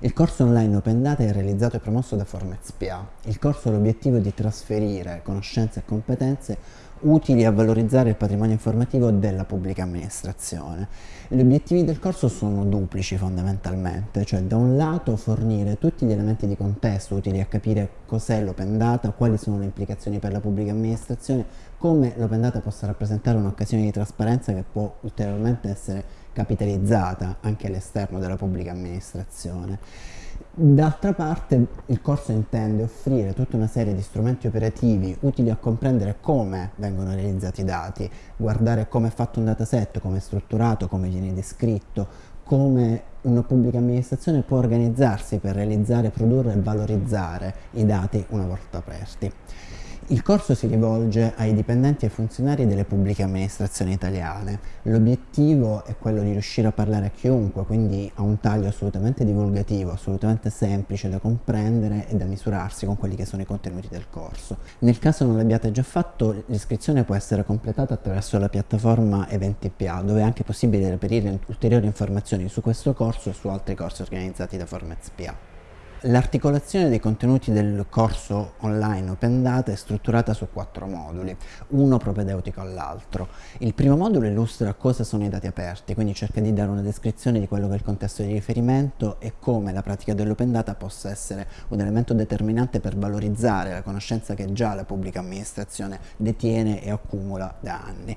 Il corso online Open Data è realizzato e promosso da Formez PA. Il corso ha l'obiettivo di trasferire conoscenze e competenze utili a valorizzare il patrimonio informativo della pubblica amministrazione. Gli obiettivi del corso sono duplici fondamentalmente, cioè da un lato fornire tutti gli elementi di contesto utili a capire cos'è l'open data, quali sono le implicazioni per la pubblica amministrazione, come l'open data possa rappresentare un'occasione di trasparenza che può ulteriormente essere capitalizzata anche all'esterno della pubblica amministrazione. D'altra parte il corso intende offrire tutta una serie di strumenti operativi utili a comprendere come vengono realizzati i dati, guardare come è fatto un dataset, come è strutturato, come viene descritto, come una pubblica amministrazione può organizzarsi per realizzare, produrre e valorizzare i dati una volta aperti. Il corso si rivolge ai dipendenti e funzionari delle pubbliche amministrazioni italiane. L'obiettivo è quello di riuscire a parlare a chiunque, quindi a un taglio assolutamente divulgativo, assolutamente semplice da comprendere e da misurarsi con quelli che sono i contenuti del corso. Nel caso non l'abbiate già fatto, l'iscrizione può essere completata attraverso la piattaforma Eventi.pa, dove è anche possibile reperire ulteriori informazioni su questo corso e su altri corsi organizzati da Formez.pa. L'articolazione dei contenuti del corso online Open Data è strutturata su quattro moduli, uno propedeutico all'altro. Il primo modulo illustra cosa sono i dati aperti, quindi cerca di dare una descrizione di quello che è il contesto di riferimento e come la pratica dell'open data possa essere un elemento determinante per valorizzare la conoscenza che già la pubblica amministrazione detiene e accumula da anni.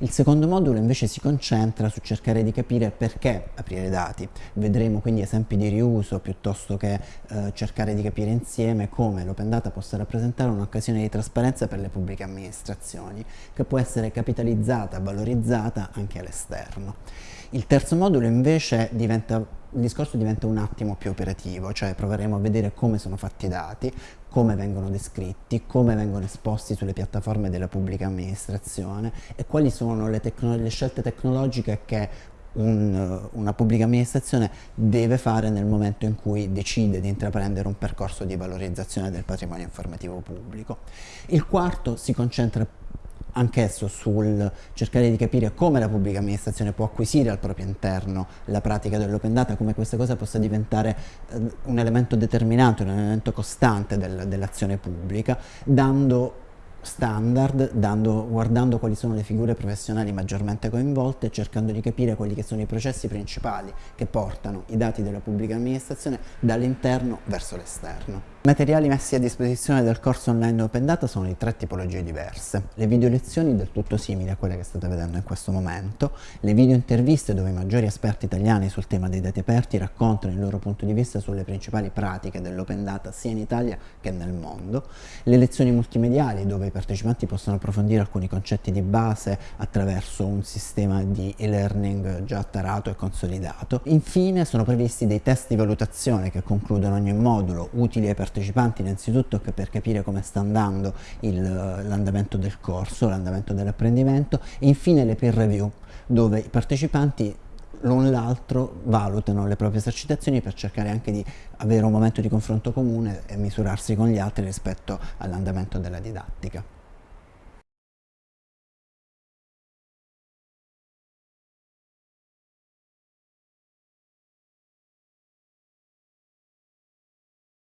Il secondo modulo invece si concentra su cercare di capire perché aprire dati. Vedremo quindi esempi di riuso piuttosto che eh, cercare di capire insieme come l'open data possa rappresentare un'occasione di trasparenza per le pubbliche amministrazioni che può essere capitalizzata, valorizzata anche all'esterno. Il terzo modulo invece diventa il discorso diventa un attimo più operativo, cioè proveremo a vedere come sono fatti i dati, come vengono descritti, come vengono esposti sulle piattaforme della pubblica amministrazione e quali sono le, le scelte tecnologiche che un, una pubblica amministrazione deve fare nel momento in cui decide di intraprendere un percorso di valorizzazione del patrimonio informativo pubblico. Il quarto si concentra anch'esso sul cercare di capire come la pubblica amministrazione può acquisire al proprio interno la pratica dell'open data, come questa cosa possa diventare eh, un elemento determinante, un elemento costante del, dell'azione pubblica, dando standard, dando, guardando quali sono le figure professionali maggiormente coinvolte e cercando di capire quelli che sono i processi principali che portano i dati della pubblica amministrazione dall'interno verso l'esterno. Materiali messi a disposizione del corso online Open Data sono di tre tipologie diverse. Le video lezioni del tutto simili a quelle che state vedendo in questo momento, le video interviste dove i maggiori esperti italiani sul tema dei dati aperti raccontano il loro punto di vista sulle principali pratiche dell'Open Data sia in Italia che nel mondo, le lezioni multimediali dove i partecipanti possono approfondire alcuni concetti di base attraverso un sistema di e-learning già tarato e consolidato. Infine sono previsti dei test di valutazione che concludono ogni modulo, utili ai partecipanti innanzitutto per capire come sta andando l'andamento del corso, l'andamento dell'apprendimento e infine le peer review dove i partecipanti l'un l'altro valutano le proprie esercitazioni per cercare anche di avere un momento di confronto comune e misurarsi con gli altri rispetto all'andamento della didattica.